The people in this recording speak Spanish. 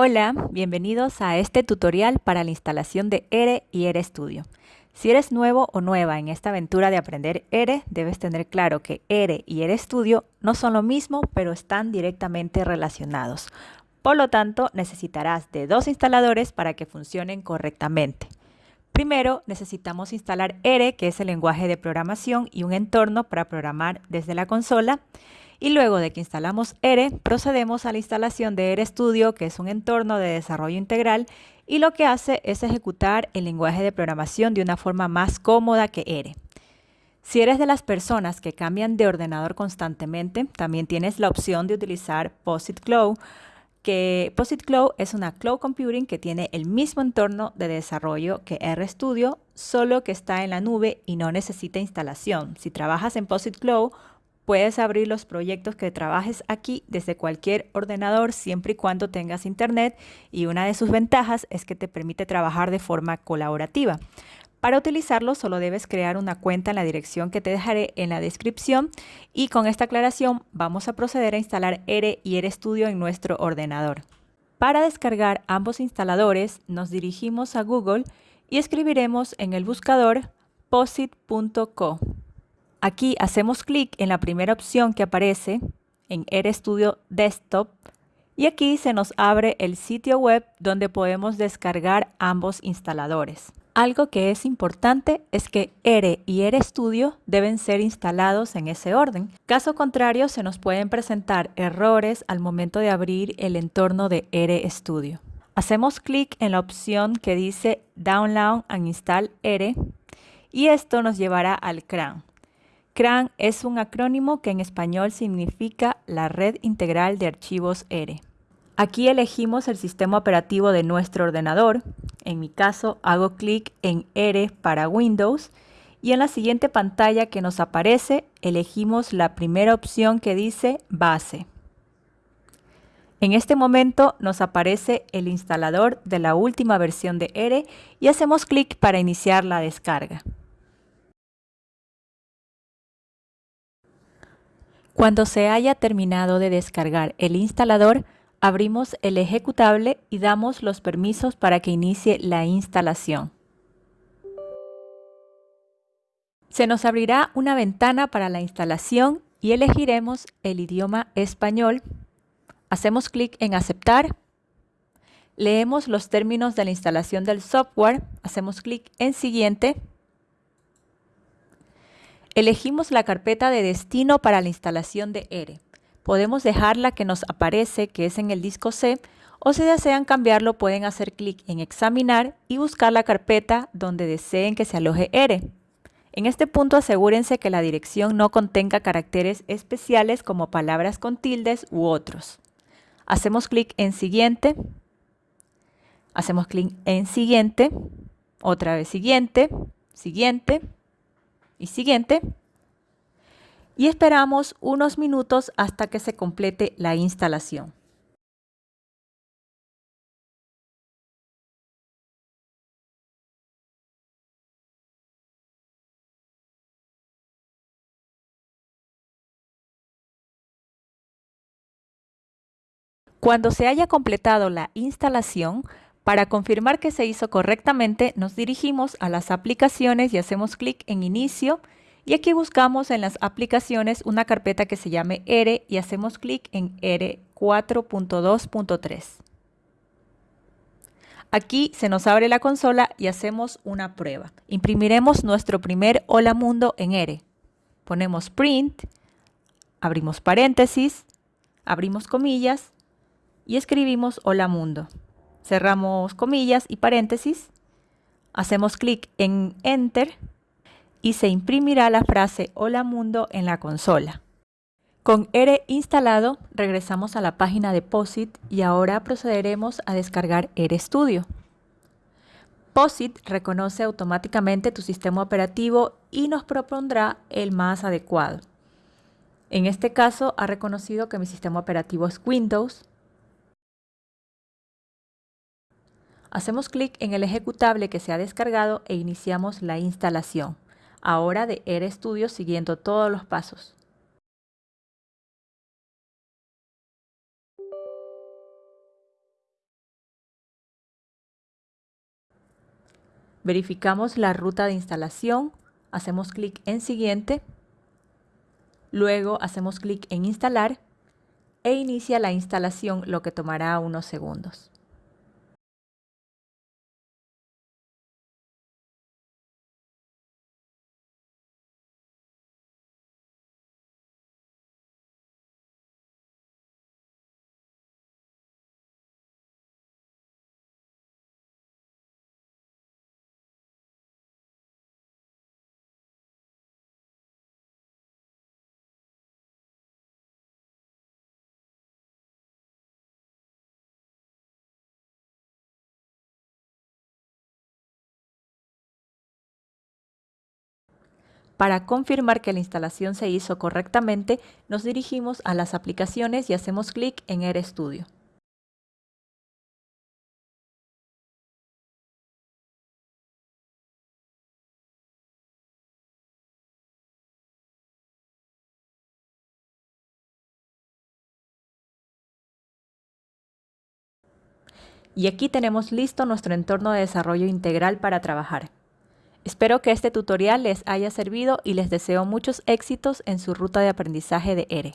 Hola, bienvenidos a este tutorial para la instalación de ERE y ERE Studio. Si eres nuevo o nueva en esta aventura de aprender ERE, debes tener claro que ERE y ERE Studio no son lo mismo, pero están directamente relacionados. Por lo tanto, necesitarás de dos instaladores para que funcionen correctamente. Primero, necesitamos instalar ERE, que es el lenguaje de programación, y un entorno para programar desde la consola. Y luego de que instalamos ERE, procedemos a la instalación de ERE Studio, que es un entorno de desarrollo integral y lo que hace es ejecutar el lenguaje de programación de una forma más cómoda que ERE. Si eres de las personas que cambian de ordenador constantemente, también tienes la opción de utilizar POSIT Cloud, que POSIT Cloud es una cloud computing que tiene el mismo entorno de desarrollo que RStudio, solo que está en la nube y no necesita instalación. Si trabajas en POSIT Cloud, Puedes abrir los proyectos que trabajes aquí desde cualquier ordenador siempre y cuando tengas internet y una de sus ventajas es que te permite trabajar de forma colaborativa. Para utilizarlo solo debes crear una cuenta en la dirección que te dejaré en la descripción y con esta aclaración vamos a proceder a instalar ERE y ERE Studio en nuestro ordenador. Para descargar ambos instaladores nos dirigimos a Google y escribiremos en el buscador posit.co. Aquí hacemos clic en la primera opción que aparece en RStudio Desktop y aquí se nos abre el sitio web donde podemos descargar ambos instaladores. Algo que es importante es que R y RStudio deben ser instalados en ese orden. Caso contrario, se nos pueden presentar errores al momento de abrir el entorno de RStudio. Hacemos clic en la opción que dice Download and Install R y esto nos llevará al CRAN. CRAN es un acrónimo que en español significa la Red Integral de Archivos R. Aquí elegimos el sistema operativo de nuestro ordenador. En mi caso hago clic en R para Windows y en la siguiente pantalla que nos aparece elegimos la primera opción que dice Base. En este momento nos aparece el instalador de la última versión de R y hacemos clic para iniciar la descarga. Cuando se haya terminado de descargar el instalador, abrimos el ejecutable y damos los permisos para que inicie la instalación. Se nos abrirá una ventana para la instalación y elegiremos el idioma español. Hacemos clic en aceptar. Leemos los términos de la instalación del software. Hacemos clic en siguiente. Elegimos la carpeta de destino para la instalación de ERE. Podemos dejar la que nos aparece, que es en el disco C, o si desean cambiarlo pueden hacer clic en examinar y buscar la carpeta donde deseen que se aloje ERE. En este punto asegúrense que la dirección no contenga caracteres especiales como palabras con tildes u otros. Hacemos clic en siguiente, hacemos clic en siguiente, otra vez siguiente, siguiente, y siguiente. Y esperamos unos minutos hasta que se complete la instalación. Cuando se haya completado la instalación, para confirmar que se hizo correctamente, nos dirigimos a las aplicaciones y hacemos clic en Inicio y aquí buscamos en las aplicaciones una carpeta que se llame R y hacemos clic en R 4.2.3. Aquí se nos abre la consola y hacemos una prueba. Imprimiremos nuestro primer Hola Mundo en R. Ponemos Print, abrimos paréntesis, abrimos comillas y escribimos Hola Mundo cerramos comillas y paréntesis, hacemos clic en Enter y se imprimirá la frase Hola Mundo en la consola. Con R instalado, regresamos a la página de POSIT y ahora procederemos a descargar RStudio. POSIT reconoce automáticamente tu sistema operativo y nos propondrá el más adecuado. En este caso ha reconocido que mi sistema operativo es Windows, Hacemos clic en el ejecutable que se ha descargado e iniciamos la instalación, ahora de RStudio siguiendo todos los pasos. Verificamos la ruta de instalación, hacemos clic en Siguiente, luego hacemos clic en Instalar e inicia la instalación, lo que tomará unos segundos. Para confirmar que la instalación se hizo correctamente, nos dirigimos a las aplicaciones y hacemos clic en RStudio. Y aquí tenemos listo nuestro entorno de desarrollo integral para trabajar. Espero que este tutorial les haya servido y les deseo muchos éxitos en su ruta de aprendizaje de ERE.